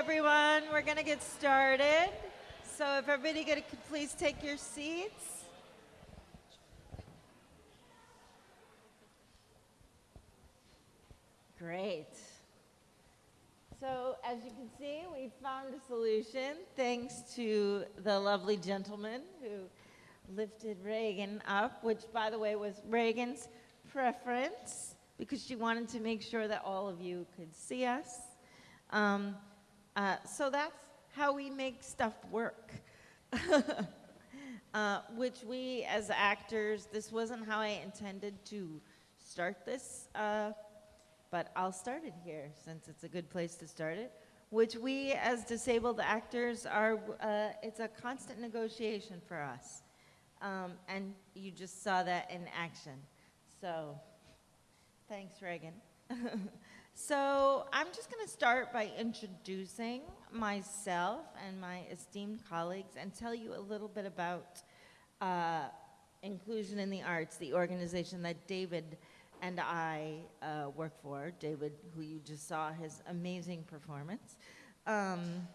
everyone. We're going to get started. So if everybody could please take your seats. Great. So as you can see, we found a solution thanks to the lovely gentleman who lifted Regan up, which by the way was Regan's preference because she wanted to make sure that all of you could see us. Um, uh, so that's how we make stuff work. uh, which we as actors, this wasn't how I intended to start this, uh, but I'll start it here since it's a good place to start it. Which we as disabled actors are, uh, it's a constant negotiation for us. Um, and you just saw that in action. So Thanks, Regan. so I'm just going to start by introducing myself and my esteemed colleagues and tell you a little bit about uh, Inclusion in the Arts, the organization that David and I uh, work for. David, who you just saw his amazing performance. Um,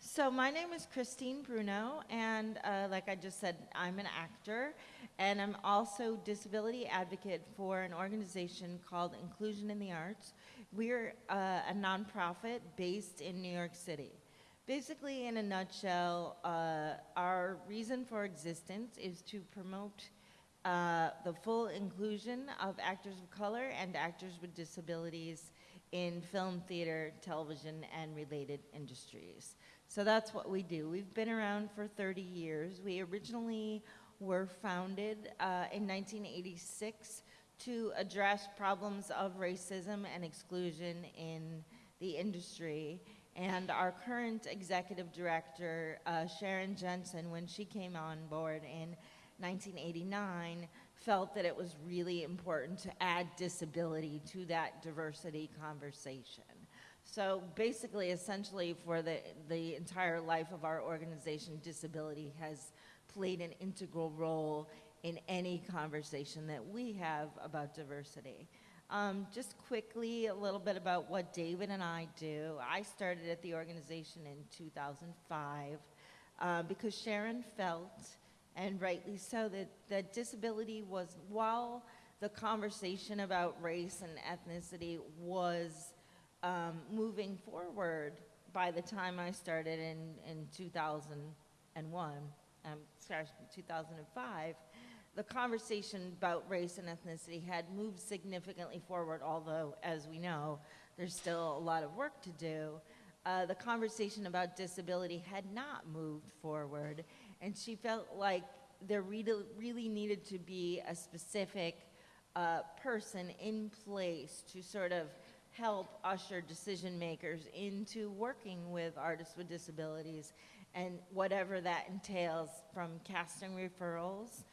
so my name is Christine Bruno, and uh, like I just said, I'm an actor, and I'm also disability advocate for an organization called Inclusion in the Arts. We're uh, a nonprofit based in New York City. Basically, in a nutshell, uh, our reason for existence is to promote uh, the full inclusion of actors of color and actors with disabilities in film, theater, television, and related industries. So that's what we do. We've been around for 30 years. We originally were founded uh, in 1986 to address problems of racism and exclusion in the industry. And our current executive director, uh, Sharon Jensen, when she came on board in 1989, felt that it was really important to add disability to that diversity conversation. So basically, essentially, for the, the entire life of our organization, disability has played an integral role in any conversation that we have about diversity. Um, just quickly, a little bit about what David and I do. I started at the organization in 2005 uh, because Sharon felt, and rightly so, that, that disability was, while the conversation about race and ethnicity was um, moving forward by the time I started in, in 2001, um, sorry, 2005, the conversation about race and ethnicity had moved significantly forward, although, as we know, there's still a lot of work to do. Uh, the conversation about disability had not moved forward, and she felt like there really, really needed to be a specific uh, person in place to sort of help usher decision makers into working with artists with disabilities and whatever that entails from casting referrals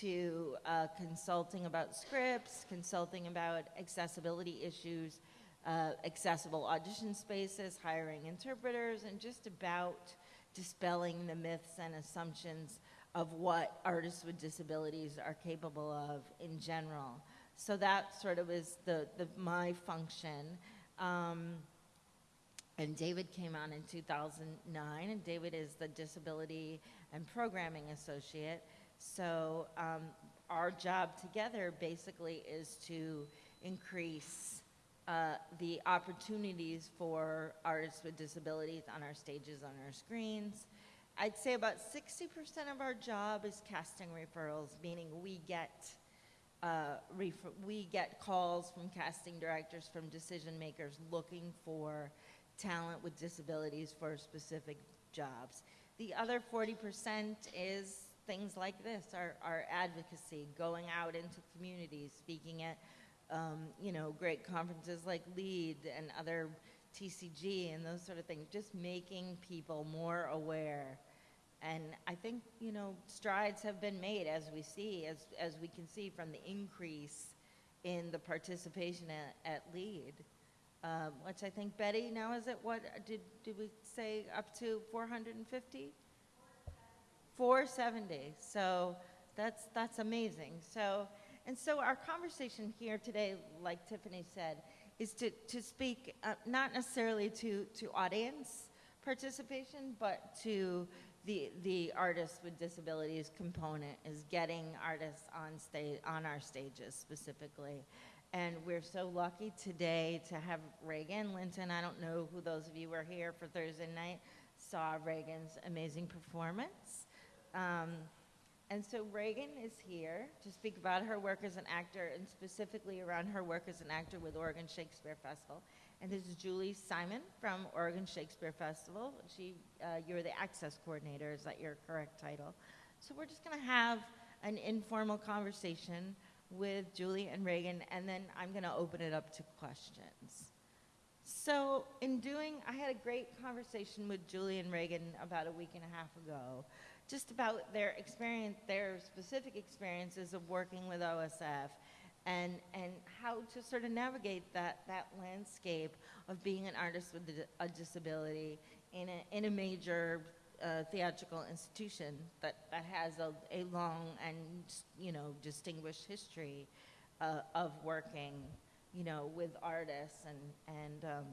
to uh, consulting about scripts, consulting about accessibility issues, uh, accessible audition spaces, hiring interpreters, and just about dispelling the myths and assumptions of what artists with disabilities are capable of in general. So that sort of is the, the my function. Um, and David came on in 2009, and David is the Disability and Programming Associate. So um, our job together basically is to increase uh, the opportunities for artists with disabilities on our stages, on our screens. I'd say about 60% of our job is casting referrals, meaning we get uh, we get calls from casting directors, from decision makers looking for talent with disabilities for specific jobs. The other 40% is things like this, our, our advocacy, going out into communities, speaking at um, you know, great conferences like LEAD and other TCG and those sort of things, just making people more aware and I think, you know, strides have been made as we see, as, as we can see from the increase in the participation at, at LEAD, um, which I think, Betty, now is it what, did, did we say up to 450? 470. So that's, that's amazing. So, and so our conversation here today, like Tiffany said, is to, to speak uh, not necessarily to, to audience, participation, but to the, the artists with disabilities component is getting artists on stage, on our stages specifically. And we're so lucky today to have Regan Linton. I don't know who those of you were here for Thursday night saw Regan's amazing performance. Um, and so Regan is here to speak about her work as an actor and specifically around her work as an actor with Oregon Shakespeare Festival. And this is Julie Simon from Oregon Shakespeare Festival. She, uh, you're the access coordinator, is that your correct title? So we're just going to have an informal conversation with Julie and Regan, and then I'm going to open it up to questions. So in doing, I had a great conversation with Julie and Regan about a week and a half ago just about their experience, their specific experiences of working with OSF and, and how to sort of navigate that, that landscape of being an artist with a disability in a, in a major uh, theatrical institution that, that has a, a long and, you know, distinguished history uh, of working, you know, with artists and, and um,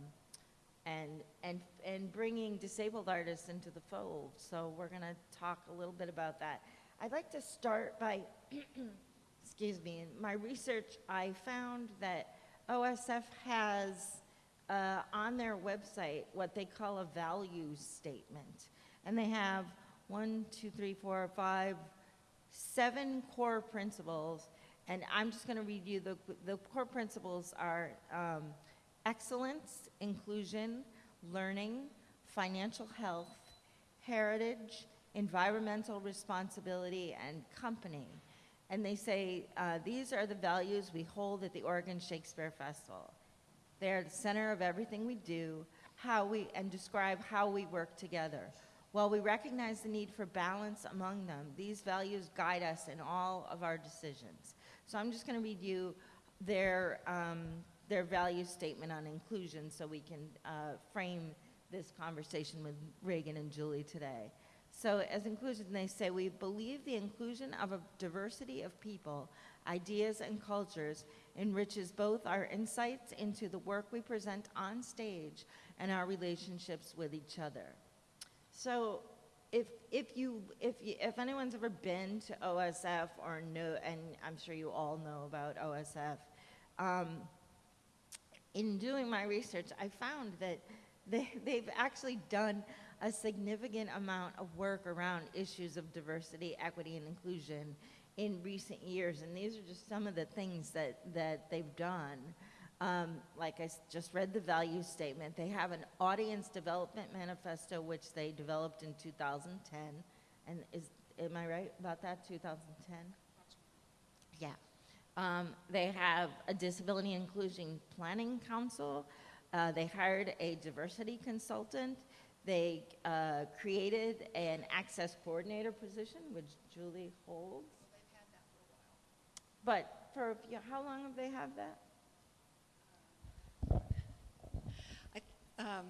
and, and, and bringing disabled artists into the fold. So we're going to talk a little bit about that. I'd like to start by, excuse me, in my research, I found that OSF has uh, on their website what they call a values statement. And they have one, two, three, four, five, seven core principles. And I'm just going to read you the, the core principles are um, excellence, inclusion, learning, financial health, heritage, environmental responsibility, and company. And they say uh, these are the values we hold at the Oregon Shakespeare Festival. They're the center of everything we do, how we, and describe how we work together. While we recognize the need for balance among them, these values guide us in all of our decisions. So I'm just going to read you their um, their value statement on inclusion so we can uh, frame this conversation with Regan and Julie today. So as inclusion, they say, we believe the inclusion of a diversity of people, ideas, and cultures enriches both our insights into the work we present on stage and our relationships with each other. So if, if, you, if, you, if anyone's ever been to OSF or know, and I'm sure you all know about OSF, um, in doing my research, I found that they, they've actually done a significant amount of work around issues of diversity, equity, and inclusion in recent years. And these are just some of the things that, that they've done. Um, like I just read the value statement. They have an audience development manifesto, which they developed in 2010. And is, am I right about that, 2010? Yeah. Um, they have a disability inclusion planning council. Uh, they hired a diversity consultant. They uh, created an access coordinator position, which Julie holds. They've had that for a while. But for you know, how long have they had that? I, um,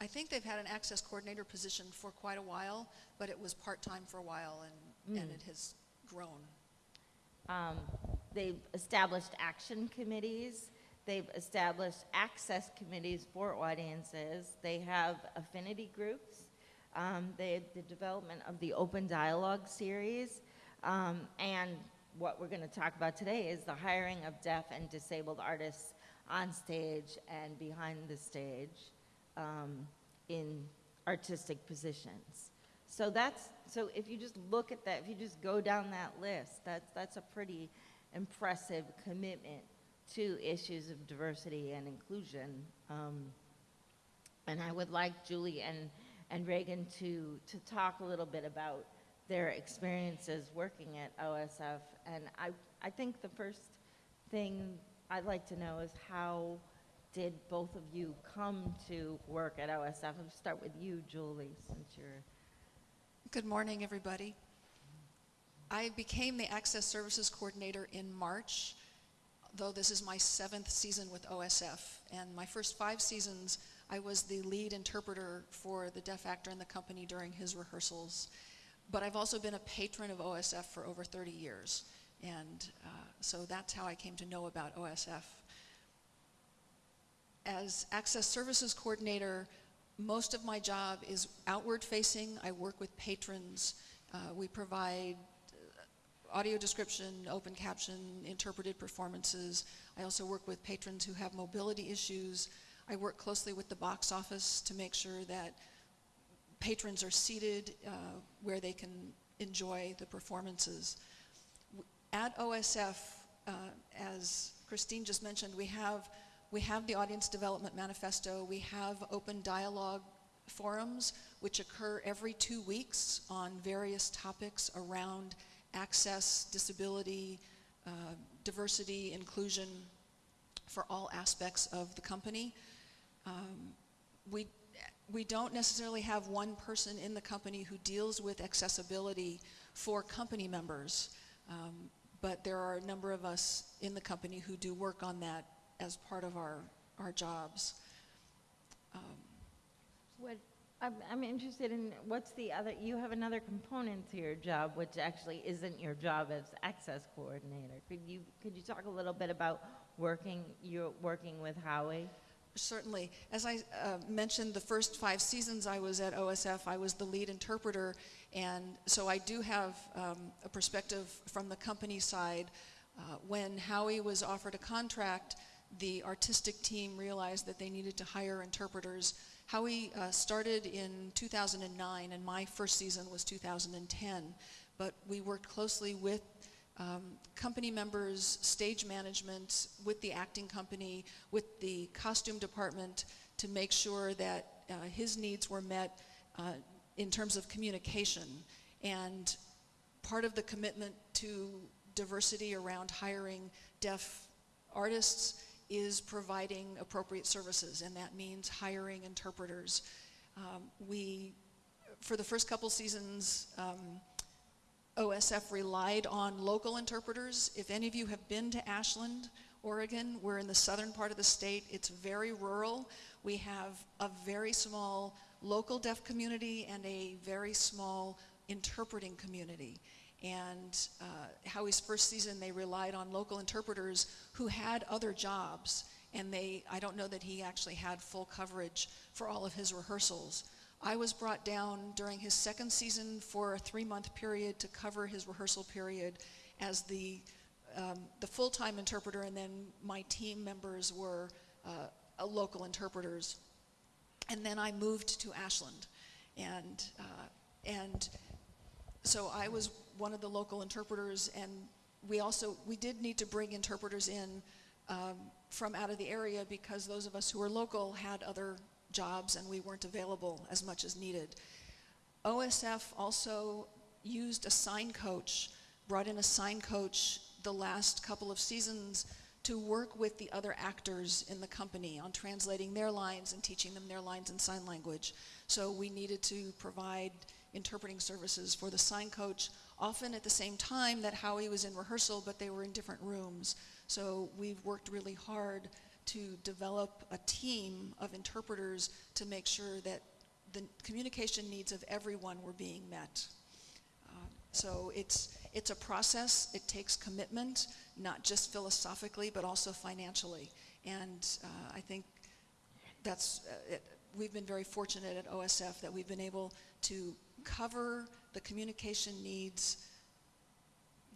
I think they've had an access coordinator position for quite a while, but it was part-time for a while and, and Mm. it has grown. Um, they've established action committees. They've established access committees for audiences. They have affinity groups. Um, they the development of the Open Dialogue series. Um, and what we're going to talk about today is the hiring of deaf and disabled artists on stage and behind the stage um, in artistic positions. So that's so if you just look at that, if you just go down that list, that's that's a pretty impressive commitment to issues of diversity and inclusion. Um, and I would like Julie and, and Regan to, to talk a little bit about their experiences working at OSF. And I, I think the first thing I'd like to know is how did both of you come to work at OSF? I'll start with you, Julie, since you're. Good morning, everybody. I became the Access Services Coordinator in March, though this is my seventh season with OSF. And my first five seasons, I was the lead interpreter for the deaf actor in the company during his rehearsals. But I've also been a patron of OSF for over 30 years. And uh, so that's how I came to know about OSF. As Access Services Coordinator, most of my job is outward facing. I work with patrons. Uh, we provide audio description, open caption, interpreted performances. I also work with patrons who have mobility issues. I work closely with the box office to make sure that patrons are seated uh, where they can enjoy the performances. At OSF, uh, as Christine just mentioned, we have, we have the Audience Development Manifesto, we have open dialogue forums, which occur every two weeks on various topics around access, disability, uh, diversity, inclusion for all aspects of the company. Um, we, we don't necessarily have one person in the company who deals with accessibility for company members, um, but there are a number of us in the company who do work on that as part of our, our jobs. Um, What, I'm, I'm interested in, what's the other, you have another component to your job, which actually isn't your job as access coordinator. Could you, could you talk a little bit about working, you're working with Howie? Certainly. As I uh, mentioned, the first five seasons I was at OSF, I was the lead interpreter, and so I do have um, a perspective from the company side. Uh, when Howie was offered a contract, the artistic team realized that they needed to hire interpreters. Howie uh, started in 2009, and my first season was 2010, but we worked closely with um, company members, stage management, with the acting company, with the costume department to make sure that uh, his needs were met uh, in terms of communication. And part of the commitment to diversity around hiring deaf artists is providing appropriate services, and that means hiring interpreters. Um, we, for the first couple seasons, um, OSF relied on local interpreters. If any of you have been to Ashland, Oregon, we're in the southern part of the state. It's very rural. We have a very small local deaf community and a very small interpreting community. And uh, Howie's first season, they relied on local interpreters who had other jobs. And they, I don't know that he actually had full coverage for all of his rehearsals. I was brought down during his second season for a three-month period to cover his rehearsal period as the, um, the full-time interpreter, and then my team members were uh, local interpreters. And then I moved to Ashland, and uh, and so I was one of the local interpreters, and we also we did need to bring interpreters in um, from out of the area because those of us who were local had other jobs and we weren't available as much as needed. OSF also used a sign coach, brought in a sign coach the last couple of seasons to work with the other actors in the company on translating their lines and teaching them their lines in sign language. So we needed to provide interpreting services for the sign coach, often at the same time that Howie was in rehearsal, but they were in different rooms. So we've worked really hard to develop a team of interpreters to make sure that the communication needs of everyone were being met. Um, so it's, it's a process, it takes commitment, not just philosophically, but also financially. And uh, I think that's, uh, it, we've been very fortunate at OSF that we've been able to cover the communication needs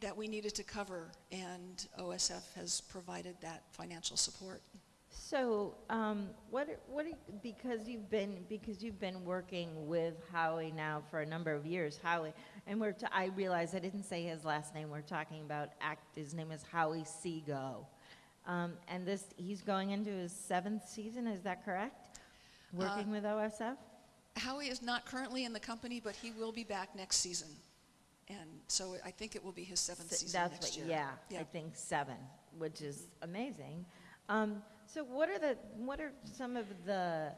that we needed to cover, and OSF has provided that financial support. So, um, what, what, because you've been, because you've been working with Howie now for a number of years, Howie, and we're, t- I realize I didn't say his last name, we're talking about act, his name is Howie Seago. Um, and this, he's going into his seventh season, is that correct? Working with OSF? Howie is not currently in the company, but he will be back next season. And so I think it will be his seventh season That's next what, year. yeah, I think seven, which is amazing. Um, so what are the, what are some of the,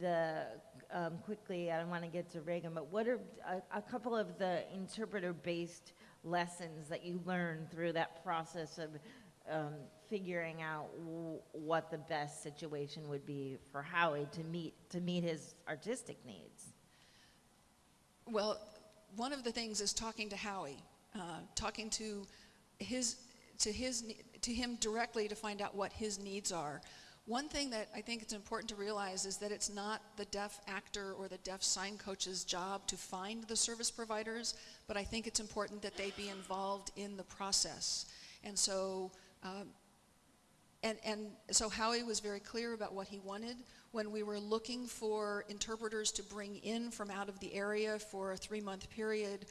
the, um, quickly, I don't want to get to Regan, but what are a, a couple of the interpreter-based lessons that you learned through that process of um, figuring out what the best situation would be for Howie to meet, to meet his artistic needs? Well, one of the things is talking to Howie, uh, talking to his, to his, to him directly to find out what his needs are. One thing that I think it's important to realize is that it's not the deaf actor or the deaf sign coach's job to find the service providers, but I think it's important that they be involved in the process. And so, um, and, and so Howie was very clear about what he wanted. When we were looking for interpreters to bring in from out of the area for a three-month period,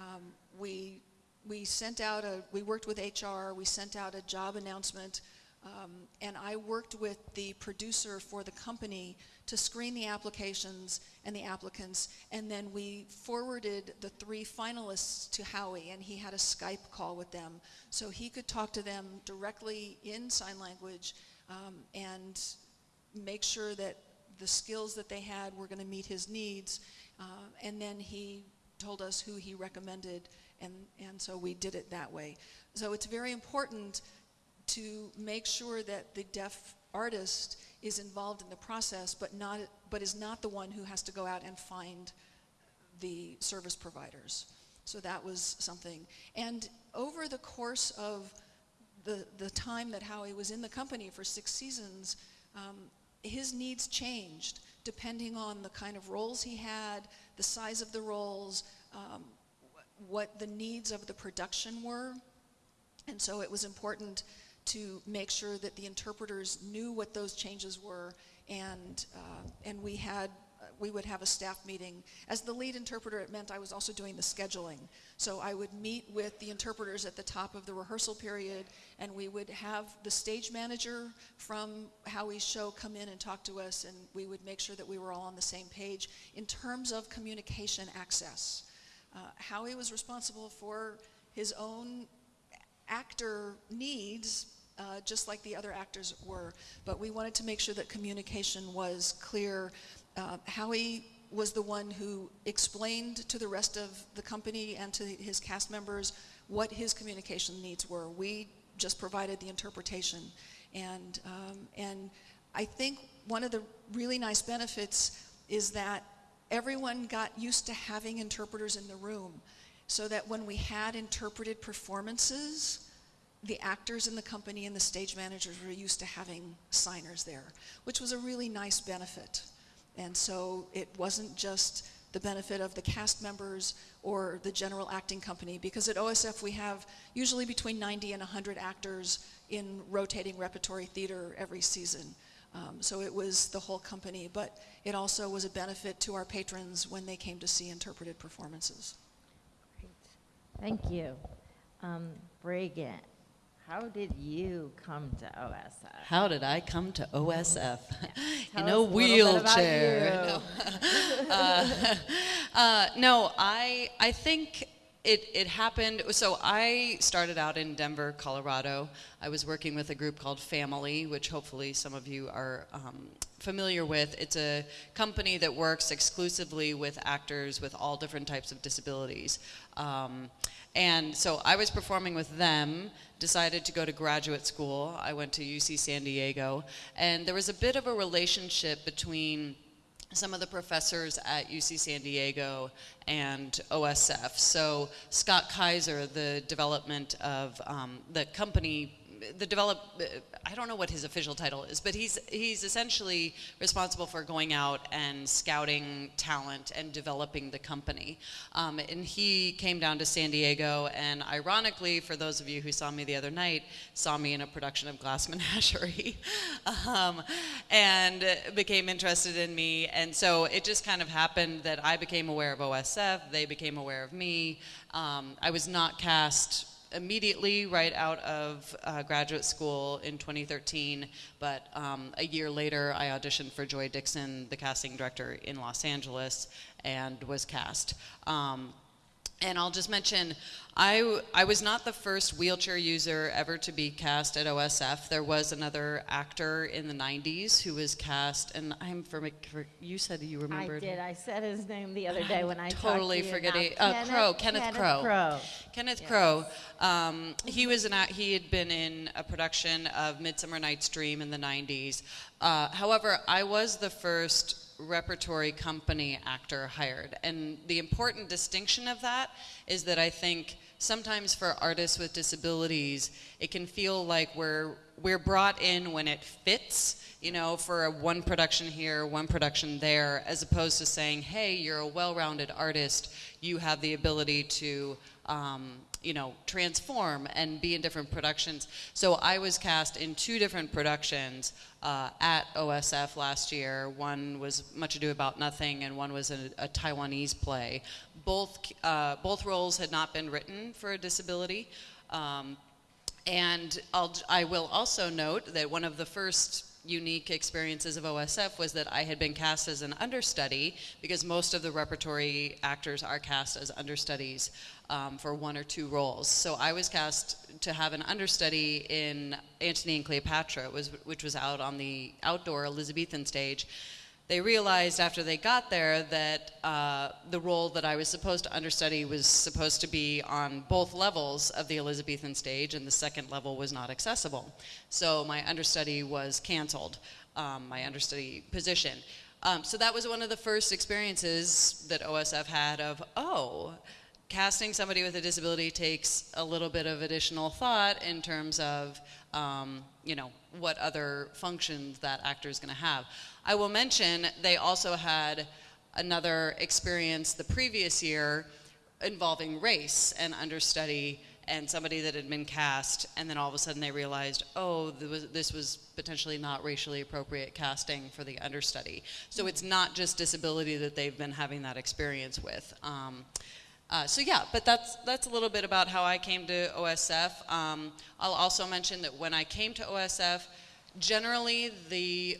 um, we, we sent out a, we worked with HR, we sent out a job announcement, um, and I worked with the producer for the company to screen the applications and the applicants, and then we forwarded the three finalists to Howie, and he had a Skype call with them, so he could talk to them directly in sign language um, and make sure that the skills that they had were going to meet his needs, uh, and then he told us who he recommended, and, and so we did it that way. So it's very important to make sure that the deaf artist is involved in the process, but not, but is not the one who has to go out and find the service providers. So that was something. And over the course of the, the time that Howie was in the company for six seasons, um, his needs changed depending on the kind of roles he had, the size of the roles, um, what the needs of the production were. And so it was important to make sure that the interpreters knew what those changes were, and, uh, and we had we would have a staff meeting. As the lead interpreter, it meant I was also doing the scheduling. So I would meet with the interpreters at the top of the rehearsal period, and we would have the stage manager from Howie's show come in and talk to us, and we would make sure that we were all on the same page in terms of communication access. Uh, Howie was responsible for his own actor needs uh, just like the other actors were. But we wanted to make sure that communication was clear. Uh, Howie was the one who explained to the rest of the company and to his cast members what his communication needs were. We just provided the interpretation. And, um, and I think one of the really nice benefits is that everyone got used to having interpreters in the room so that when we had interpreted performances, the actors in the company and the stage managers were used to having signers there, which was a really nice benefit. And so it wasn't just the benefit of the cast members or the general acting company, because at OSF we have usually between 90 and 100 actors in rotating repertory theater every season. Um, so it was the whole company, but it also was a benefit to our patrons when they came to see interpreted performances. Great. Thank you. Um. How did you come to OSF? How did I come to OSF? Tell In a us a bit wheelchair. No. uh, uh, no, I I think it it happened. So I started out in Denver, Colorado. I was working with a group called Phamaly, which hopefully some of you are um, familiar with. It's a company that works exclusively with actors with all different types of disabilities. Um, and so I was performing with them, decided to go to graduate school. I went to UC San Diego, and there was a bit of a relationship between some of the professors at UC San Diego and OSF. So Scott Kaiser, the development of um, the company the develop I don't know what his official title is, but he's he's essentially responsible for going out and scouting talent and developing the company. Um, and he came down to San Diego, and ironically, for those of you who saw me the other night, saw me in a production of Glass Menagerie, um, and became interested in me. And so it just kind of happened that I became aware of OSF, they became aware of me. Um, I was not cast immediately right out of uh, graduate school in 2013, but um, a year later I auditioned for Joy Dickson, the casting director in Los Angeles, and was cast. Um, and I'll just mention, I, I was not the first wheelchair user ever to be cast at OSF. There was another actor in the 90s who was cast, and I'm for, for you said you remembered. I did. I said his name the other day when I totally talked to forgetting. Uh, Crow, Kenneth, Kenneth Crow. Crow. Kenneth Yes. Crow. Um, he was an he had been in a production of Midsummer Night's Dream in the 90s. Uh, however, I was the first repertory company actor hired, and the important distinction of that is that I think sometimes for artists with disabilities, it can feel like we're we're brought in when it fits, you know, for a one production here, one production there, as opposed to saying, hey, you're a well-rounded artist, you have the ability to um, you know, transform and be in different productions. So I was cast in two different productions uh, at OSF last year. One was Much Ado About Nothing, and one was a, a Taiwanese play. Both uh, both roles had not been written for a disability. Um, and I'll, I will also note that one of the first unique experiences of OSF was that I had been cast as an understudy because most of the repertory actors are cast as understudies um, for one or two roles. So I was cast to have an understudy in Antony and Cleopatra, was, which was out on the outdoor Elizabethan stage they realized after they got there that uh, the role that I was supposed to understudy was supposed to be on both levels of the Elizabethan stage, and the second level was not accessible. So my understudy was canceled, um, my understudy position. Um, so that was one of the first experiences that OSF had of, oh, casting somebody with a disability takes a little bit of additional thought in terms of, um, you know, what other functions that actor is going to have. I will mention they also had another experience the previous year involving race and understudy and somebody that had been cast, and then all of a sudden they realized, oh, this was potentially not racially appropriate casting for the understudy. So it's not just disability that they've been having that experience with. Um, uh, so yeah, but that's that's a little bit about how I came to OSF. Um, I'll also mention that when I came to OSF, generally the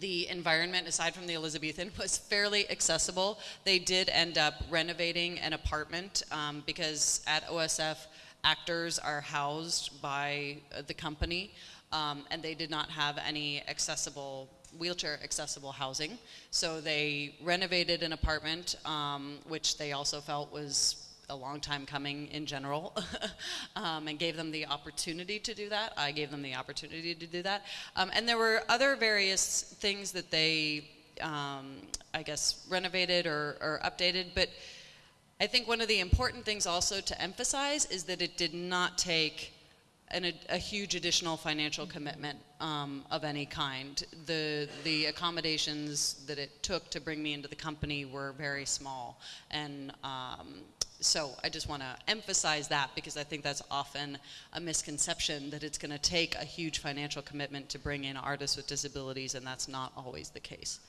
the environment, aside from the Elizabethan, was fairly accessible. They did end up renovating an apartment um, because at OSF, actors are housed by uh, the company, um, and they did not have any accessible wheelchair accessible housing. So they renovated an apartment, um, which they also felt was a long time coming in general um, and gave them the opportunity to do that. I gave them the opportunity to do that. Um, and there were other various things that they, um, I guess, renovated or, or updated. But I think one of the important things also to emphasize is that it did not take an, a, a, huge additional financial commitment um, of any kind. The, the accommodations that it took to bring me into the company were very small. And um, so I just want to emphasize that because I think that's often a misconception that it's going to take a huge financial commitment to bring in artists with disabilities, and that's not always the case.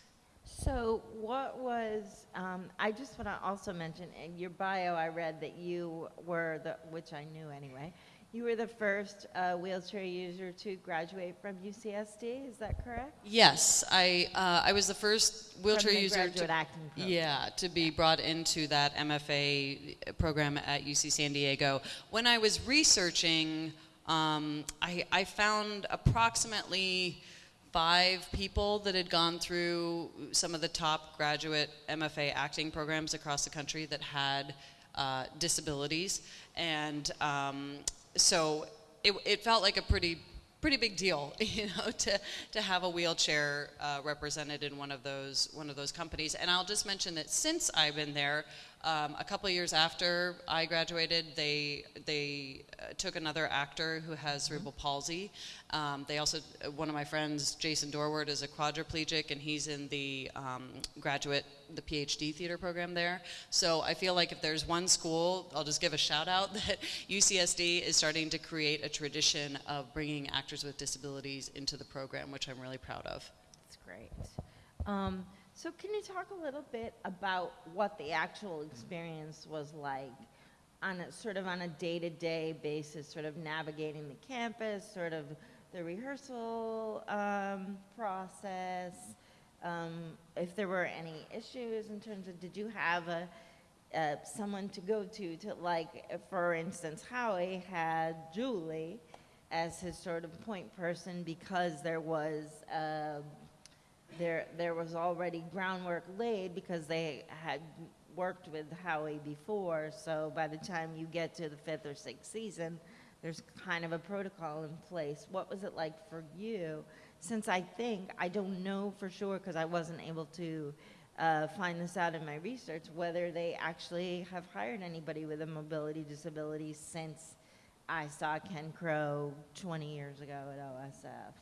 So, what was, um, I just want to also mention in your bio, I read that you were the, which I knew anyway, you were the first uh, wheelchair user to graduate from UCSD. Is that correct? Yes, I uh, I was the first wheelchair the user. To, acting program. Yeah, to be brought into that MFA program at UC San Diego. When I was researching, um, I, I found approximately five people that had gone through some of the top graduate MFA acting programs across the country that had uh, disabilities, and um, so it, it felt like a pretty pretty big deal, you know, to, to have a wheelchair uh, represented in one of those one of those companies. And I'll just mention that since I've been there, um, a couple of years after I graduated, they they uh, took another actor who has mm-hmm. cerebral palsy. Um, they also uh, one of my friends, Jason Dorwart, is a quadriplegic, and he's in the um, graduate the PhD theater program there. So I feel like if there's one school, I'll just give a shout out that UCSD is starting to create a tradition of bringing actors with disabilities into the program, which I'm really proud of. That's great. Um, so can you talk a little bit about what the actual experience was like on a sort of on a day-to-day basis, sort of navigating the campus, sort of the rehearsal um, process, um, if there were any issues in terms of did you have a uh, someone to go to to like for instance Howie had Julie as his sort of point person because there was uh, there, there was already groundwork laid because they had worked with Howie before. So by the time you get to the fifth or sixth season, there's kind of a protocol in place. What was it like for you? Since I think, I don't know for sure because I wasn't able to uh, find this out in my research whether they actually have hired anybody with a mobility disability since I saw Ken Crow 20 years ago at OSF.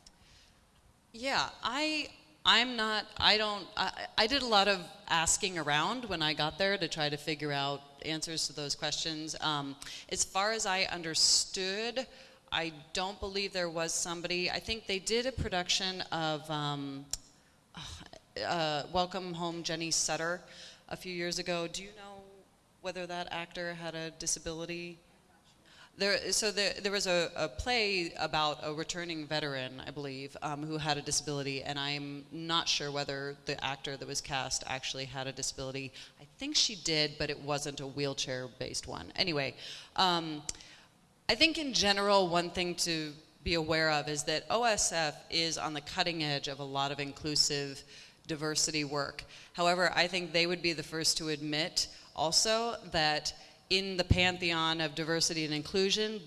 Yeah, I I'm not I don't I, I did a lot of asking around when I got there to try to figure out answers to those questions. Um, as far as I understood, I don't believe there was somebody. I think they did a production of um, uh, Welcome Home Jenny Sutter a few years ago. Do you know whether that actor had a disability? There, so there, there was a, a play about a returning veteran, I believe, um, who had a disability, and I'm not sure whether the actor that was cast actually had a disability. I think she did, but it wasn't a wheelchair-based one. Anyway, um, I think in general, one thing to be aware of is that OSF is on the cutting edge of a lot of inclusive diversity work. However, I think they would be the first to admit also that in the pantheon of diversity and inclusion,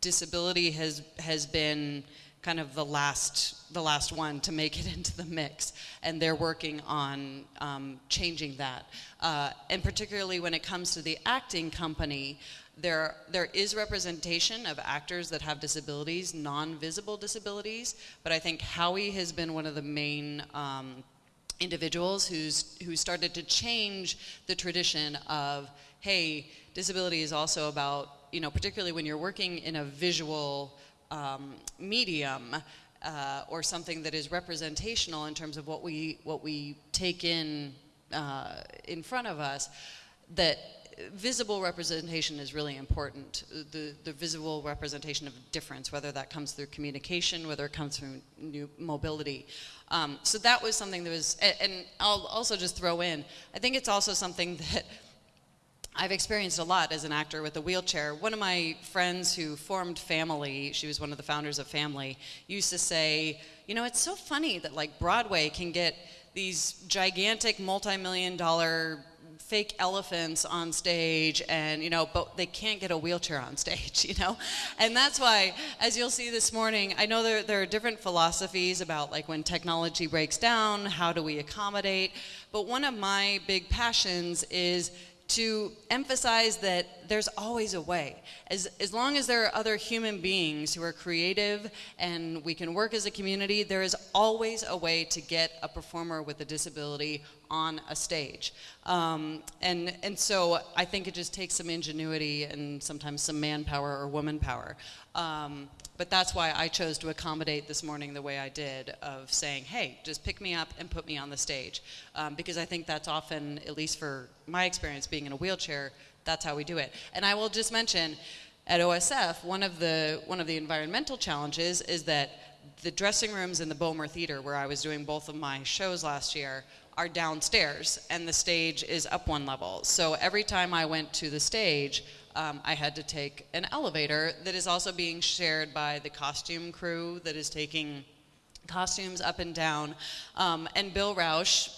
disability has has been kind of the last the last one to make it into the mix, and they're working on um, changing that. Uh, and particularly when it comes to the acting company, there there is representation of actors that have disabilities, non-visible disabilities. But I think Howie has been one of the main um, individuals who's who started to change the tradition of hey disability is also about you know particularly when you're working in a visual um, medium uh, or something that is representational in terms of what we what we take in uh, in front of us that visible representation is really important. The, the visible representation of difference, whether that comes through communication, whether it comes through new mobility. Um, so that was something that was, and, and I'll also just throw in, I think it's also something that I've experienced a lot as an actor with a wheelchair. One of my friends who formed Phamaly, she was one of the founders of Phamaly, used to say, you know, it's so funny that like Broadway can get these gigantic multi-million dollar fake elephants on stage and you know but they can't get a wheelchair on stage you know and that's why as you'll see this morning i know there, there are different philosophies about like when technology breaks down how do we accommodate but one of my big passions is to emphasize that there's always a way. As, as long as there are other human beings who are creative and we can work as a community, there is always a way to get a performer with a disability on a stage. Um, and, and so I think it just takes some ingenuity and sometimes some manpower or woman power. Um, but that's why I chose to accommodate this morning the way I did of saying, hey, just pick me up and put me on the stage. Um, because I think that's often, at least for my experience being in a wheelchair, that's how we do it. And I will just mention, at OSF, one of the, one of the environmental challenges is that the dressing rooms in the Bowmer Theater, where I was doing both of my shows last year, are downstairs and the stage is up one level. So every time I went to the stage, um, I had to take an elevator that is also being shared by the costume crew that is taking costumes up and down. Um, and Bill Rauch,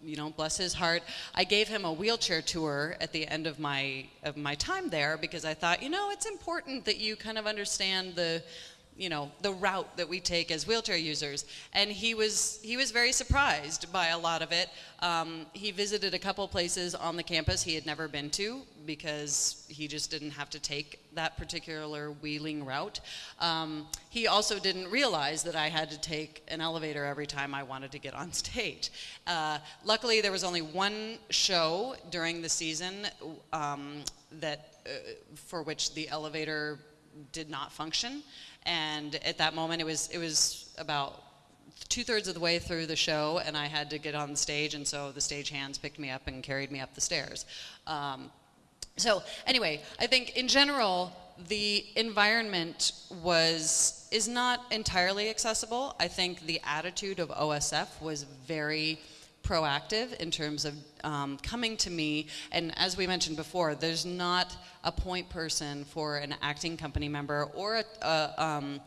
you know, bless his heart, I gave him a wheelchair tour at the end of my of my time there because I thought, you know, it's important that you kind of understand the you know the route that we take as wheelchair users. And he was he was very surprised by a lot of it. Um, he visited a couple places on the campus he had never been to because he just didn't have to take that particular wheeling route. Um, he also didn't realize that i had to take an elevator every time i wanted to get on stage. Uh, luckily there was only one show during the season um, that uh, for which the elevator did not function and at that moment, it was it was about two thirds of the way through the show, and I had to get on stage, and so the stage hands picked me up and carried me up the stairs. Um, so anyway, I think in general, the environment was is not entirely accessible. I think the attitude of OSF was very proactive in terms of um, coming to me. And as we mentioned before, there's not a point person for an acting company member or a, a um,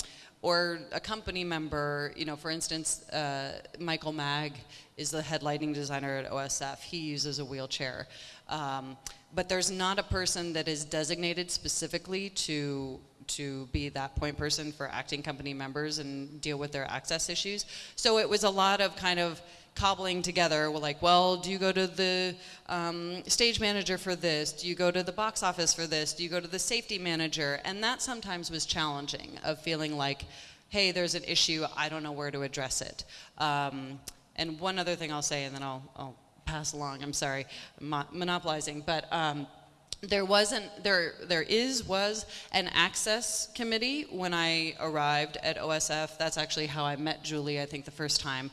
or a company member, you know, for instance, uh, Michael Maag is the head lighting designer at OSF. He uses a wheelchair. Um, but there's not a person that is designated specifically to to be that point person for acting company members and deal with their access issues. So it was a lot of kind of cobbling together. We're like, well, do you go to the um, stage manager for this? Do you go to the box office for this? Do you go to the safety manager? And that sometimes was challenging of feeling like, hey, there's an issue, I don't know where to address it. Um, and one other thing I'll say, and then I'll, I'll pass along. I'm sorry, mo- monopolizing, but. Um, there wasn't there there is was an access committee when i arrived at osf that's actually how i met julie i think the first time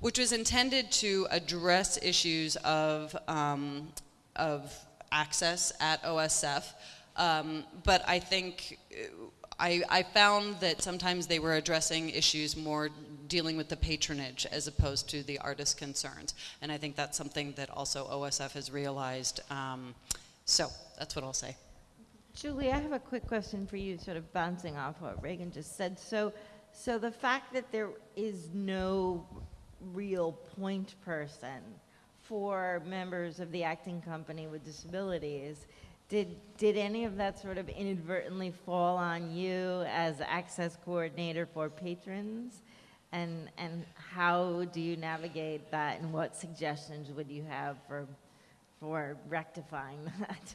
which was intended to address issues of um, of access at osf um, but i think uh, I, I found that sometimes they were addressing issues more dealing with the patronage as opposed to the artist concerns and i think that's something that also osf has realized um, so that's what I'll say. Julie, I have a quick question for you, sort of bouncing off what Regan just said. So, so the fact that there is no real point person for members of the acting company with disabilities, did, did any of that sort of inadvertently fall on you as access coordinator for patrons? And, and how do you navigate that, and what suggestions would you have for for rectifying that.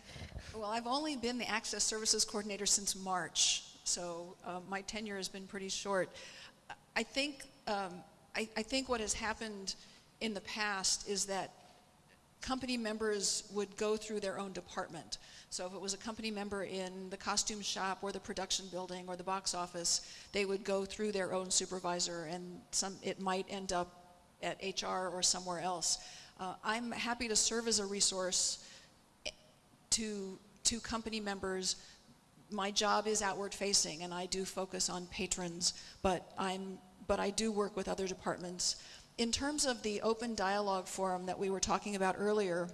Well, I've only been the Access Services Coordinator since March, so uh, my tenure has been pretty short. I think, um, I, I think what has happened in the past is that company members would go through their own department. So if it was a company member in the costume shop or the production building or the box office, they would go through their own supervisor and some, it might end up at HR or somewhere else. Uh, I'm happy to serve as a resource to, to company members. My job is outward facing and I do focus on patrons, but, I'm, but I do work with other departments. In terms of the open dialogue forum that we were talking about earlier,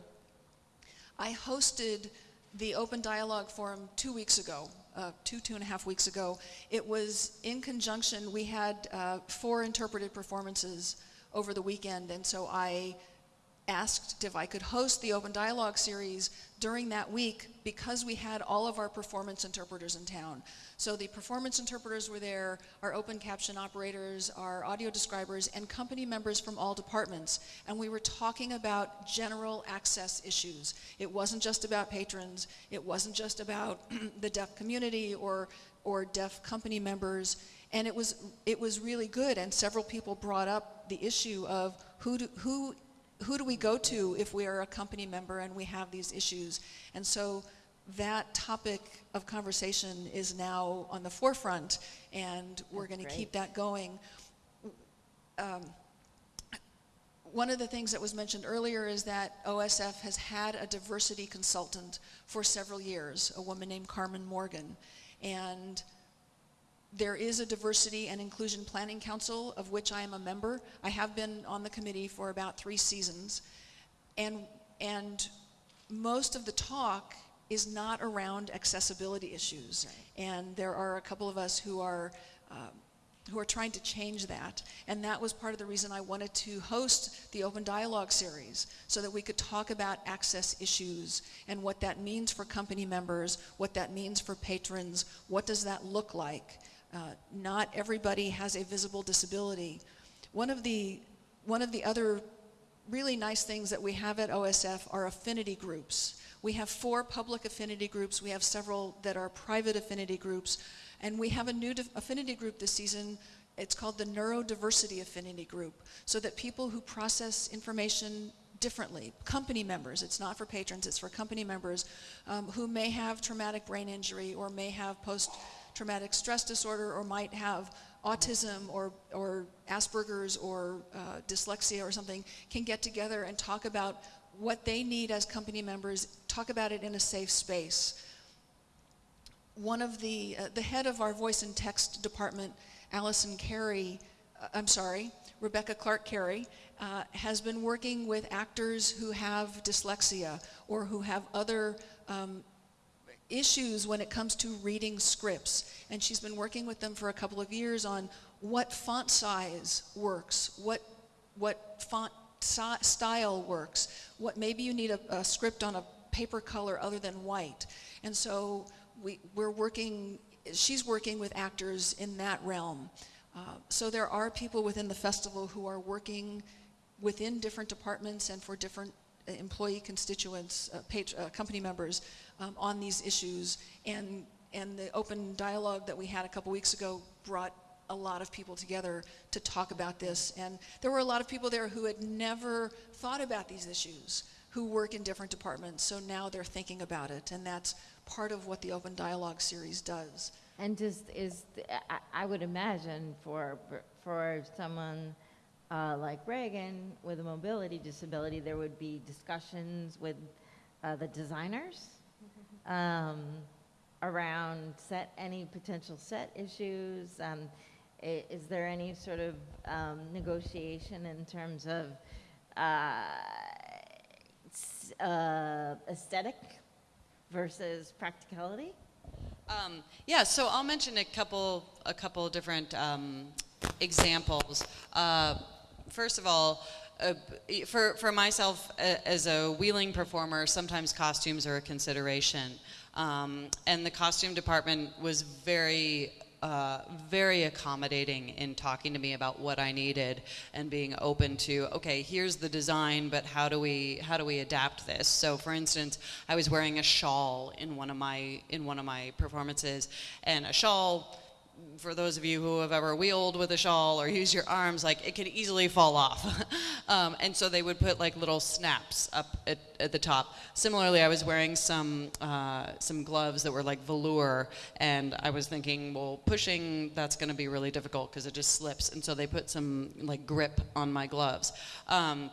I hosted the open dialogue forum two weeks ago, uh, two, two and a half weeks ago. It was in conjunction, we had uh, four interpreted performances over the weekend, and so I asked if I could host the Open Dialogue series during that week because we had all of our performance interpreters in town. So the performance interpreters were there, our open caption operators, our audio describers, and company members from all departments. And we were talking about general access issues. It wasn't just about patrons, it wasn't just about the deaf community or, or deaf company members. And it was, it was really good, and several people brought up the issue of who, do, who who do we go to if we are a company member and we have these issues? And so that topic of conversation is now on the forefront, and we're going to keep that going. Um, one of the things that was mentioned earlier is that OSF has had a diversity consultant for several years, a woman named Carmen Morgan. And there is a diversity and inclusion planning council of which I am a member. I have been on the committee for about three seasons. And, and most of the talk is not around accessibility issues. Right. And there are a couple of us who are, uh, who are trying to change that. And that was part of the reason I wanted to host the Open Dialogue series, so that we could talk about access issues and what that means for company members, what that means for patrons, what does that look like. Uh, not everybody has a visible disability. One of the, one of the other really nice things that we have at OSF are affinity groups. We have four public affinity groups. We have several that are private affinity groups. And we have a new affinity group this season. It's called the Neurodiversity Affinity Group, so that people who process information differently, company members, it's not for patrons, it's for company members um, who may have traumatic brain injury or may have post traumatic stress disorder or might have autism or, or Asperger's or uh, dyslexia or something can get together and talk about what they need as company members, talk about it in a safe space. One of the, uh, the head of our voice and text department, Allison Carey, uh, I'm sorry, Rebecca Clark Carey, uh, has been working with actors who have dyslexia or who have other um, issues when it comes to reading scripts. And she's been working with them for a couple of years on what font size works, what, what font style works, what maybe you need a, a, script on a paper color other than white. And so we, we're working, she's working with actors in that realm. Uh, so there are people within the festival who are working within different departments and for different employee constituents, uh, page, uh, company members um, on these issues. And, and the open dialogue that we had a couple weeks ago brought a lot of people together to talk about this. And there were a lot of people there who had never thought about these issues, who work in different departments. So now they're thinking about it. And that's part of what the Open Dialogue series does. And just is, I, I would imagine for, for someone uh, like Regan with a mobility disability, there would be discussions with uh, the designers um, around set, any potential set issues. Um, is there any sort of um, negotiation in terms of uh, uh, aesthetic versus practicality? Um, yeah, so I'll mention a couple, a couple different um, examples. Uh, first of all, uh, for, for myself uh, as a wheeling performer, sometimes costumes are a consideration. Um, and the costume department was very, uh, very accommodating in talking to me about what I needed and being open to, okay, here's the design, but how do we, how do we adapt this? So for instance, I was wearing a shawl in one of my, in one of my performances, and a shawl, for those of you who have ever wheeled with a shawl or used your arms, like it can easily fall off. um, and so they would put like little snaps up at, at the top. Similarly, I was wearing some uh, some gloves that were like velour, and I was thinking, well, pushing that's going to be really difficult because it just slips. And so they put some like grip on my gloves. Um,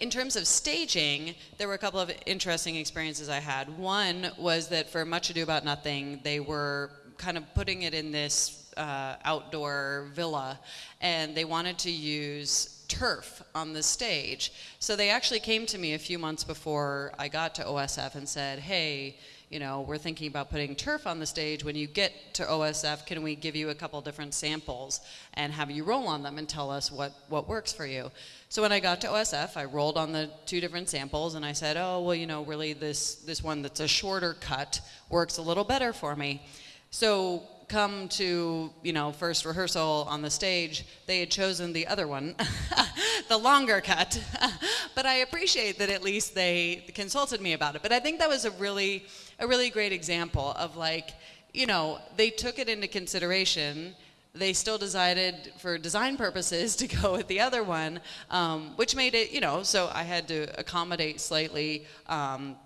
in terms of staging, there were a couple of interesting experiences I had. One was that for Much Ado About Nothing, they were kind of putting it in this uh, outdoor villa, and they wanted to use turf on the stage. So they actually came to me a few months before I got to OSF and said, hey, you know, we're thinking about putting turf on the stage. When you get to OSF, can we give you a couple different samples and have you roll on them and tell us what, what works for you? So when I got to OSF, I rolled on the two different samples and I said, oh, well, you know, really this, this one that's a shorter cut works a little better for me. So come to, you know, first rehearsal on the stage, they had chosen the other one, the longer cut. but I appreciate that at least they consulted me about it. But I think that was a really, a really great example of like, you know, they took it into consideration. They still decided for design purposes to go with the other one, um, which made it, you know, so I had to accommodate slightly. Um,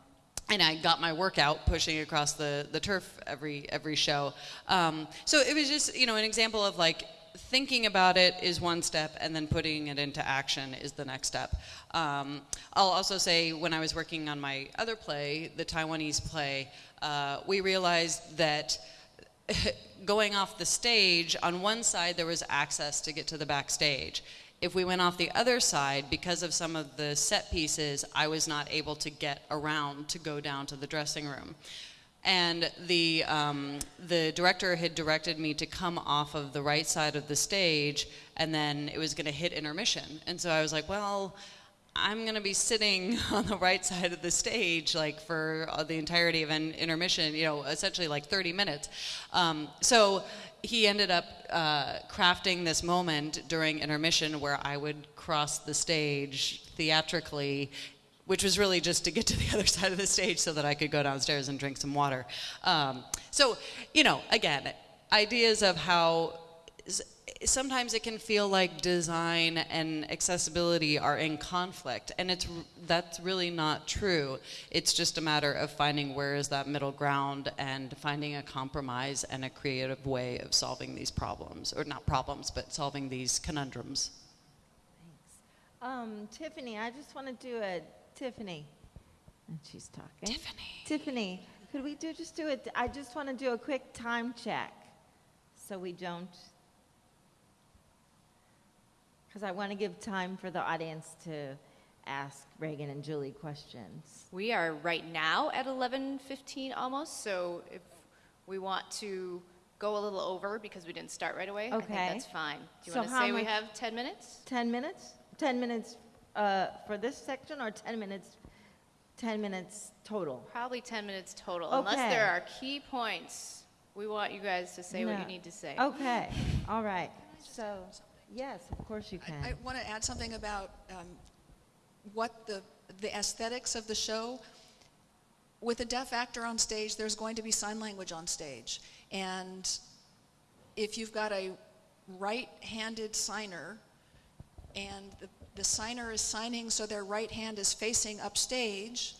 and I got my workout pushing across the, the turf every every show. Um, so it was just you know an example of like thinking about it is one step, and then putting it into action is the next step. Um, I'll also say when I was working on my other play, the Taiwanese play, uh, we realized that. going off the stage, on one side there was access to get to the backstage. If we went off the other side, because of some of the set pieces, I was not able to get around to go down to the dressing room. And the, um, the director had directed me to come off of the right side of the stage, and then it was going to hit intermission. And so I was like, well, I'm going to be sitting on the right side of the stage like for uh, the entirety of an intermission, you know, essentially like 30 minutes. Um, so he ended up uh, crafting this moment during intermission where I would cross the stage theatrically which was really just to get to the other side of the stage so that I could go downstairs and drink some water. Um, so, you know, again, ideas of how sometimes it can feel like design and accessibility are in conflict, and it's that's really not true. It's just a matter of finding where is that middle ground and finding a compromise and a creative way of solving these problems, or not problems, but solving these conundrums. Um, Tiffany, I just want to do a Tiffany, and she's talking. Tiffany. Tiffany, could we do just do it? I just want to do a quick time check, so we don't. Because I want to give time for the audience to ask Regan and Julie questions. We are right now at 11:15 almost, so if we want to go a little over because we didn't start right away, I think Okay. that's fine. Do you So want to say we have 10 minutes? 10 minutes? 10 minutes uh, for this section, or 10 minutes? 10 minutes total. Probably 10 minutes total, unless there are key points. We want you guys to say what you need to say. Okay. All right. So. Yes, of course you can. I, I want to add something about um, what the, the aesthetics of the show. With a deaf actor on stage, there's going to be sign language on stage. And if you've got a right-handed signer and the, the signer is signing so their right hand is facing upstage,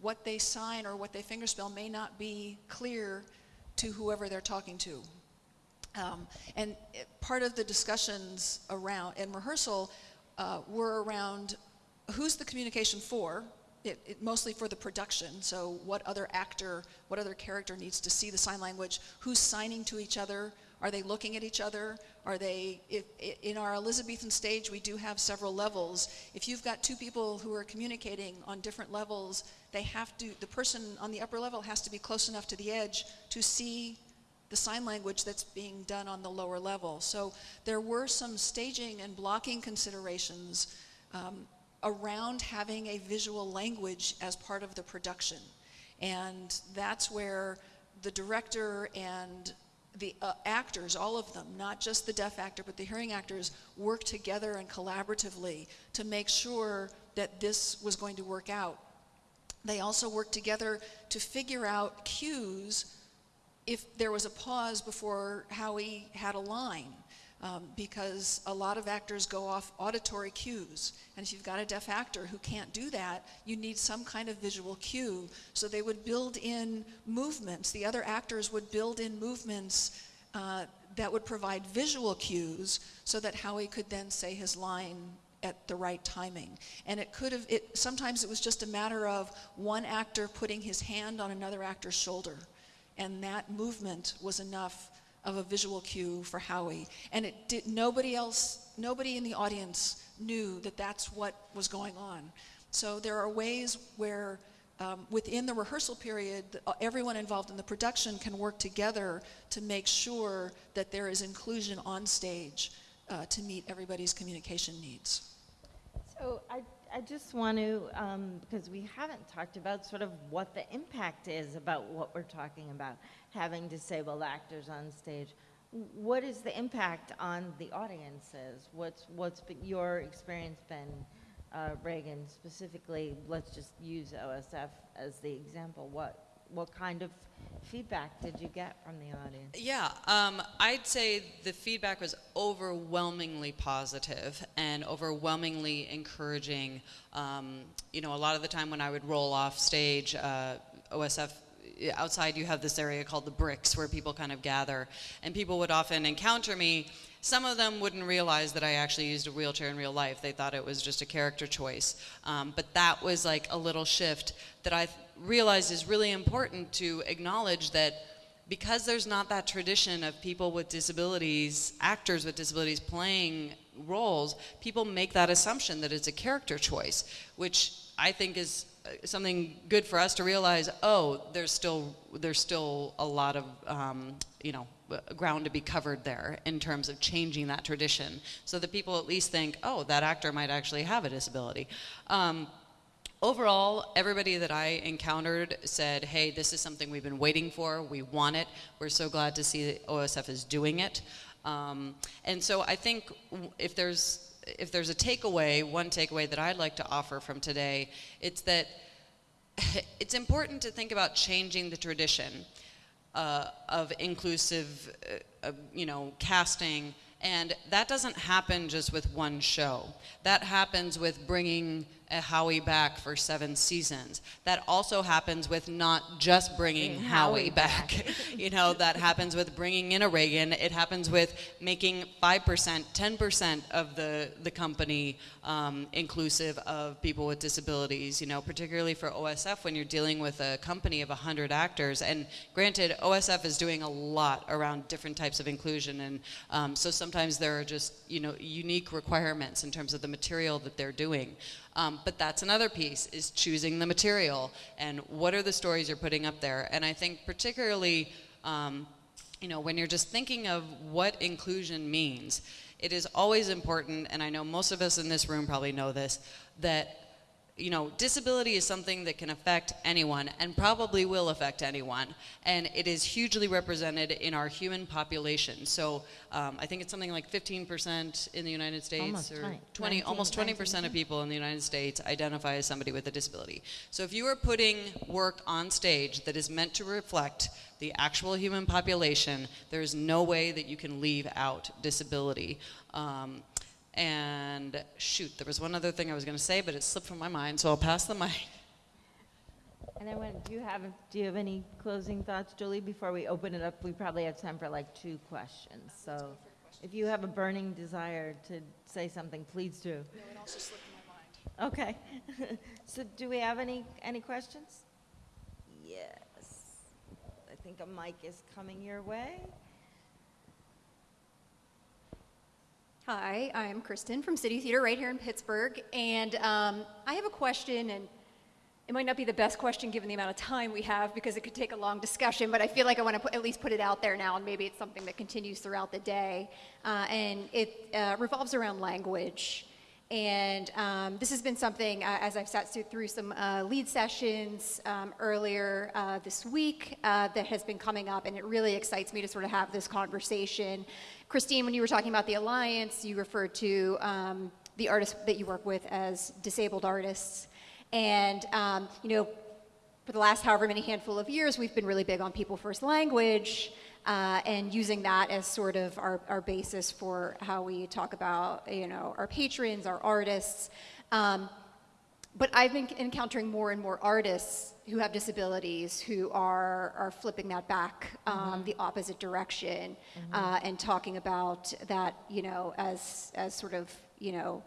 what they sign or what they fingerspell may not be clear to whoever they're talking to. Um, and it, part of the discussions around in rehearsal uh, were around who's the communication for. It, it mostly for the production. So what other actor, what other character needs to see the sign language? Who's signing to each other? Are they looking at each other? Are they, if, in our Elizabethan stage, we do have several levels. If you've got two people who are communicating on different levels, they have to, the person on the upper level has to be close enough to the edge to see the sign language that's being done on the lower level. So there were some staging and blocking considerations um, around having a visual language as part of the production. And that's where the director and the uh, actors, all of them, not just the deaf actor, but the hearing actors, work together and collaboratively to make sure that this was going to work out. They also work together to figure out cues if there was a pause before Howie had a line. Um, because a lot of actors go off auditory cues. And if you've got a deaf actor who can't do that, you need some kind of visual cue. So they would build in movements. The other actors would build in movements uh, that would provide visual cues so that Howie could then say his line at the right timing. And it could have, it, sometimes it was just a matter of one actor putting his hand on another actor's shoulder. And that movement was enough of a visual cue for Howie. And it did, nobody else, nobody in the audience knew that that's what was going on. So there are ways where um, within the rehearsal period, uh, everyone involved in the production can work together to make sure that there is inclusion on stage uh, to meet everybody's communication needs. So I, I just want to, um, because we haven't talked about sort of what the impact is about what we're talking about, having disabled actors on stage. What is the impact on the audiences? What's, what's your experience been, uh, Regan, specifically, let's just use OSF as the example. What, what kind of feedback did you get from the audience? Yeah, um, I'd say the feedback was overwhelmingly positive and overwhelmingly encouraging. Um, you know, a lot of the time when I would roll off stage, uh, OSF outside you have this area called the bricks where people kind of gather and people would often encounter me some of them wouldn't realize that i actually used a wheelchair in real life they thought it was just a character choice um, but that was like a little shift that i realized is really important to acknowledge that because there's not that tradition of people with disabilities actors with disabilities playing roles people make that assumption that it's a character choice which i think is something good for us to realize. Oh, there's still there's still a lot of um, you know ground to be covered there in terms of changing that tradition, so that people at least think, oh, that actor might actually have a disability. Um, overall, everybody that I encountered said, hey, this is something we've been waiting for. We want it. We're so glad to see that OSF is doing it. Um, and so I think if there's if there's a takeaway, one takeaway that I'd like to offer from today, it's that it's important to think about changing the tradition uh, of inclusive, uh, uh, you know, casting, and that doesn't happen just with one show. That happens with bringing Howie back for seven seasons. That also happens with not just bringing Bring Howie, Howie back. back. you know, that happens with bringing in a Regan. It happens with making 5%, 10% of the, the company um, inclusive of people with disabilities, you know, particularly for OSF when you're dealing with a company of 100 actors. And granted, OSF is doing a lot around different types of inclusion. And um, so sometimes there are just, you know, unique requirements in terms of the material that they're doing. Um, but that's another piece is choosing the material and what are the stories you're putting up there. And I think particularly, um, you know, when you're just thinking of what inclusion means, it is always important, and I know most of us in this room probably know this, that you know, disability is something that can affect anyone and probably will affect anyone. And it is hugely represented in our human population. So um, I think it's something like 15% in the United States Almost or 20, 20, 19, almost 20% of people in the United States identify as somebody with a disability. So if you are putting work on stage that is meant to reflect the actual human population, there is no way that you can leave out disability. Um, and shoot, there was one other thing I was going to say, but it slipped from my mind, so I'll pass the mic. And then when, do you have, do you have any closing thoughts, Julie, before we open it up? We probably have time for like two questions, so if you have a burning desire to say something, please do. No, it also slipped my mind. Okay. So do we have any, any questions? Yes. I think a mic is coming your way. Hi, I'm Kristen from City Theater right here in Pittsburgh, and um, I have a question, and it might not be the best question given the amount of time we have because it could take a long discussion, but I feel like I want to put, at least put it out there now, and maybe it's something that continues throughout the day. Uh, and it uh, revolves around language. And um, this has been something, uh, as I've sat through- some uh, lead sessions um, earlier uh, this week, uh, that has been coming up, and it really excites me to sort of have this conversation. Christine, when you were talking about the Alliance, you referred to um, the artists that you work with as disabled artists. And, um, you know, for the last however many handful of years, we've been really big on people first language uh, and using that as sort of our, our basis for how we talk about, you know, our patrons, our artists. Um, but I've been encountering more and more artists who have disabilities who are, are flipping that back um, the opposite direction uh, and talking about that, you know, as, as sort of, you know,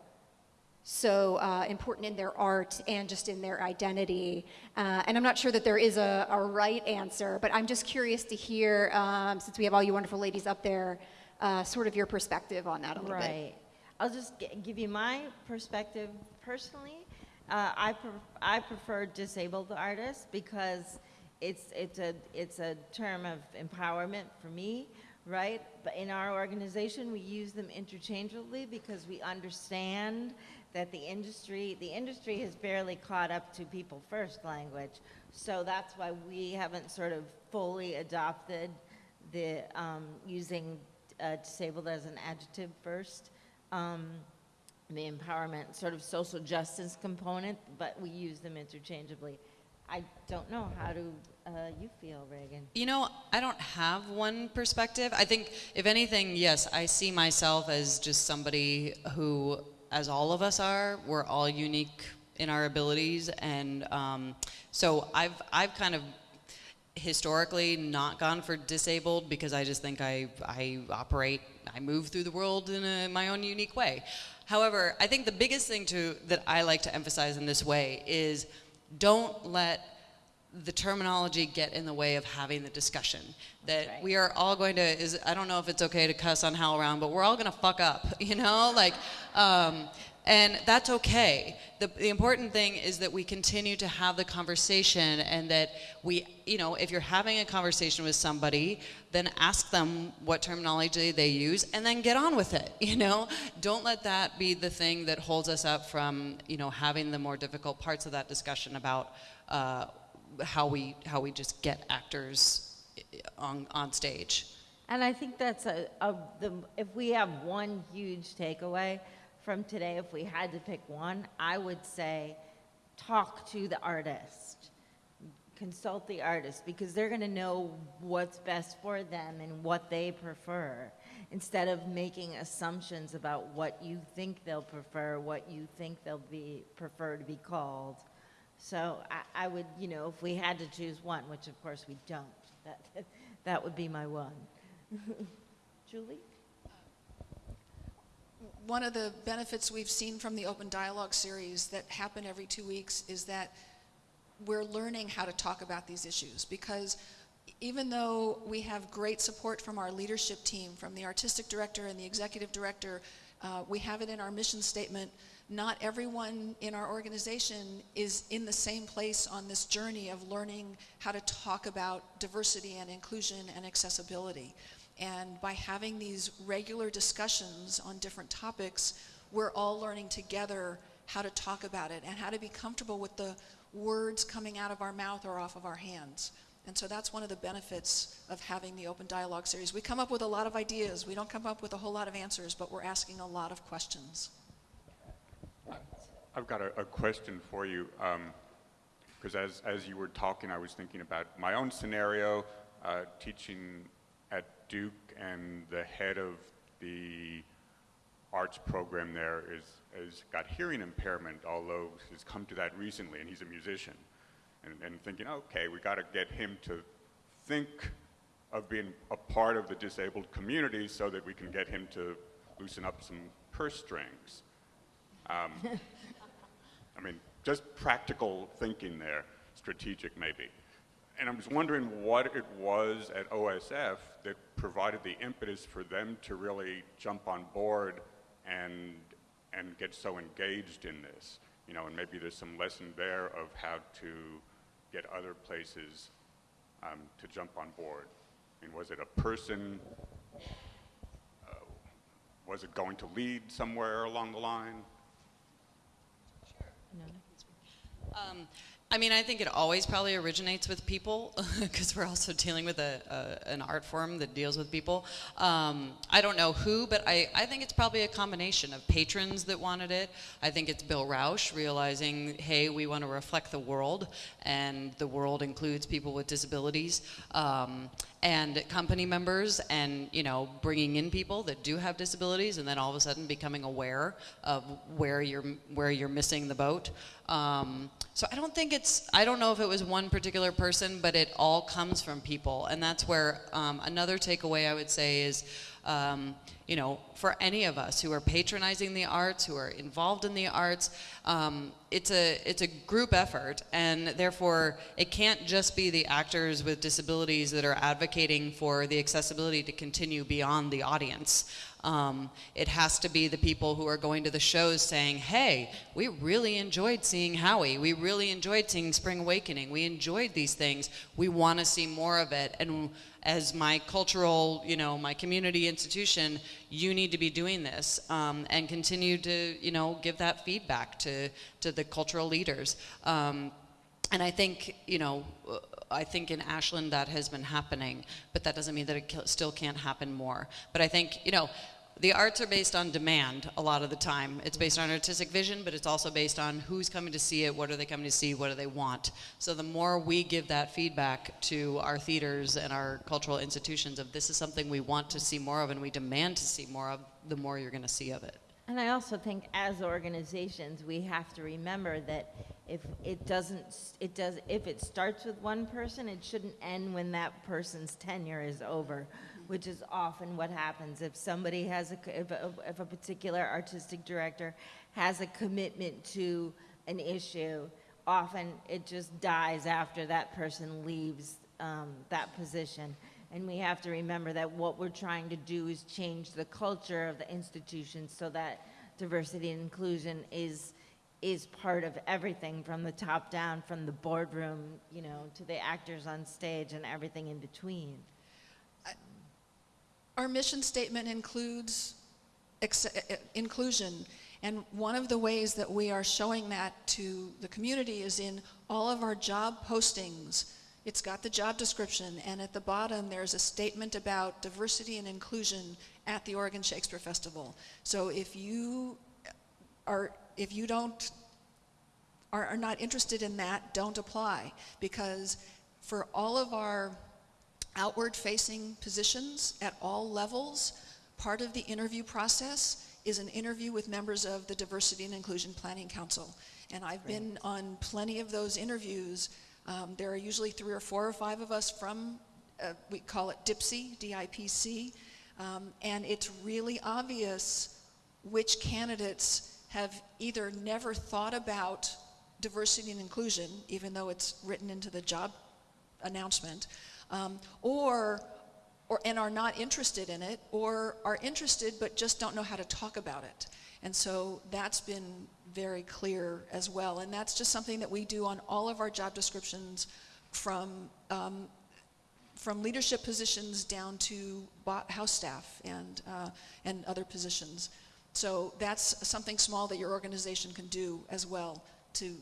so uh, important in their art and just in their identity. Uh, and I'm not sure that there is a, a right answer, but I'm just curious to hear, um, since we have all you wonderful ladies up there, uh, sort of your perspective on that a little bit. Right. I'll just gi- give you my perspective personally. Uh, I, I prefer disabled artists because it's, it's, a, it's a term of empowerment for me, right? But in our organization, we use them interchangeably because we understand that the industry, the industry has barely caught up to people first language. So that's why we haven't sort of fully adopted the um, using uh, disabled as an adjective first. Um, the empowerment, sort of social justice component, but we use them interchangeably. I don't know. How do uh, you feel, Regan? You know, I don't have one perspective. I think, if anything, yes, I see myself as just somebody who, as all of us are, we're all unique in our abilities, and um, so I've I've kind of historically not gone for disabled because I just think I I operate I move through the world in a, my own unique way. However, I think the biggest thing to that I like to emphasize in this way is don't let the terminology get in the way of having the discussion. That right. we are all going to is I don't know if it's okay to cuss on HowlRound, but we're all going to fuck up, you know, like. Um, and that's okay. The, the important thing is that we continue to have the conversation and that we, you know, if you're having a conversation with somebody, then ask them what terminology they use and then get on with it, you know? Don't let that be the thing that holds us up from, you know, having the more difficult parts of that discussion about uh, how, we, how we just get actors on, on stage. And I think that's a, a the, if we have one huge takeaway from today, if we had to pick one, I would say talk to the artist, consult the artist, because they're going to know what's best for them and what they prefer, instead of making assumptions about what you think they'll prefer, what you think they'll be prefer to be called. So I, I would, you know, if we had to choose one, which of course we don't, that that would be my one. Julie? One of the benefits we've seen from the Open Dialogue series that happen every two weeks is that we're learning how to talk about these issues because even though we have great support from our leadership team, from the artistic director and the executive director, uh, we have it in our mission statement. Not everyone in our organization is in the same place on this journey of learning how to talk about diversity and inclusion and accessibility. And by having these regular discussions on different topics, we're all learning together how to talk about it and how to be comfortable with the words coming out of our mouth or off of our hands. And so that's one of the benefits of having the open dialogue series. We come up with a lot of ideas. We don't come up with a whole lot of answers, but we're asking a lot of questions. I've got a, a question for you, because as, as you were talking, I was thinking about my own scenario, uh, teaching Duke, and the head of the arts program there is, has got hearing impairment, although he's come to that recently, and he's a musician. And, and thinking, okay, we got to get him to think of being a part of the disabled community so that we can get him to loosen up some purse strings. Um, I mean, just practical thinking there, strategic maybe. And I was wondering what it was at OSF that provided the impetus for them to really jump on board and, and get so engaged in this. You know, and maybe there's some lesson there of how to get other places um, to jump on board. I mean, was it a person? Uh, was it going to lead somewhere along the line? Um, I mean, I think it always probably originates with people because we're also dealing with a, a, an art form that deals with people. Um, I don't know who, but I, I think it's probably a combination of patrons that wanted it. I think it's Bill Rauch realizing, hey, we want to reflect the world, and the world includes people with disabilities. Um, and company members and you know bringing in people that do have disabilities and then all of a sudden becoming aware of where you're where you're missing the boat um, so i don't think it's i don't know if it was one particular person but it all comes from people and that's where um, another takeaway i would say is um, you know, for any of us who are patronizing the arts, who are involved in the arts, um, it's a it's a group effort, and therefore it can't just be the actors with disabilities that are advocating for the accessibility to continue beyond the audience. Um, it has to be the people who are going to the shows saying, hey, we really enjoyed seeing Howie. We really enjoyed seeing Spring Awakening. We enjoyed these things. We want to see more of it. And as my cultural, you know, my community institution, you need to be doing this um, and continue to, you know, give that feedback to, to the cultural leaders. Um, and I think, you know, uh, I think in Ashland that has been happening, but that doesn't mean that it still can't happen more. But I think, you know, the arts are based on demand a lot of the time. It's based on artistic vision, but it's also based on who's coming to see it, what are they coming to see, what do they want. So the more we give that feedback to our theaters and our cultural institutions of this is something we want to see more of and we demand to see more of, the more you're going to see of it. And I also think as organizations, we have to remember that if it doesn't, it does, if it starts with one person, it shouldn't end when that person's tenure is over, which is often what happens. If somebody has a, if a, if a particular artistic director has a commitment to an issue, often it just dies after that person leaves um, that position. And we have to remember that what we're trying to do is change the culture of the institution so that diversity and inclusion is is part of everything from the top down, from the boardroom, you know, to the actors on stage and everything in between. Our mission statement includes inclusion, and one of the ways that we are showing that to the community is in all of our job postings. It's got the job description, and at the bottom there's a statement about diversity and inclusion at the Oregon Shakespeare Festival. So if you are, if you don't are, are not interested in that, don't apply because for all of our outward facing positions at all levels, part of the interview process is an interview with members of the Diversity and Inclusion Planning Council. And I've been on plenty of those interviews. Um, there are usually three or four or five of us from, uh, we call it DIPC, D-I-P-C, um, and it's really obvious which candidates have either never thought about diversity and inclusion, even though it's written into the job announcement, um, or, or, and are not interested in it, or are interested but just don't know how to talk about it. And so that's been very clear as well. And that's just something that we do on all of our job descriptions from, um, from leadership positions down to house staff and, uh, and other positions. So that's something small that your organization can do as well to,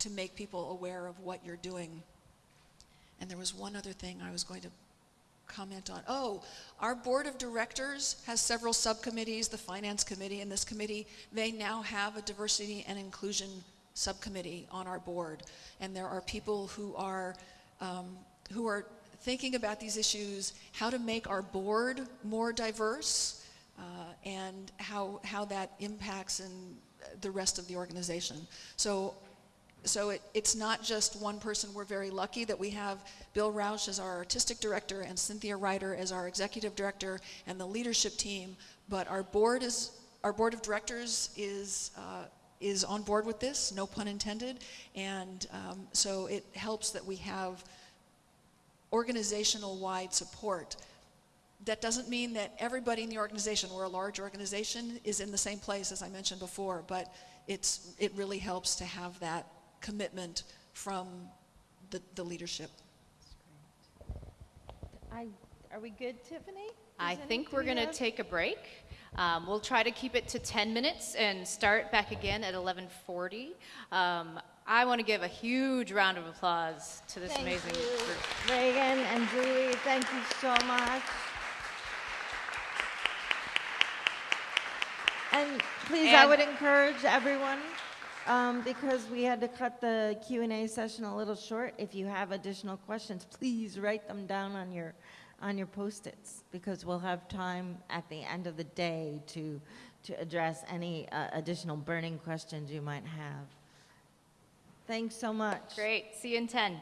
to make people aware of what you're doing. And there was one other thing I was going to comment on. Oh, our board of directors has several subcommittees, the finance committee and this committee. They now have a diversity and inclusion subcommittee on our board. And there are people who are, um, who are thinking about these issues, how to make our board more diverse, uh, and how, how that impacts in the rest of the organization. So so it, it's not just one person. We're very lucky that we have Bill Rauch as our artistic director and Cynthia Rider as our executive director and the leadership team. But our board is our board of directors is uh, is on board with this, no pun intended. And um, so it helps that we have organizational wide support. That doesn't mean that everybody in the organization, we're a large organization, is in the same place as I mentioned before, but it's, it really helps to have that commitment from the, the leadership. I, are we good, Tiffany? I think we're going to take a break. Um, we'll try to keep it to 10 minutes and start back again at 11:40. Um, I want to give a huge round of applause to this Thank amazing you, group. Regan and Julie, thank you so much. And please, I would encourage everyone, um, because we had to cut the Q and A session a little short. If you have additional questions, please write them down on your, on your Post-its, because we'll have time at the end of the day to, to address any uh, additional burning questions you might have. Thanks so much. Great. See you in 10.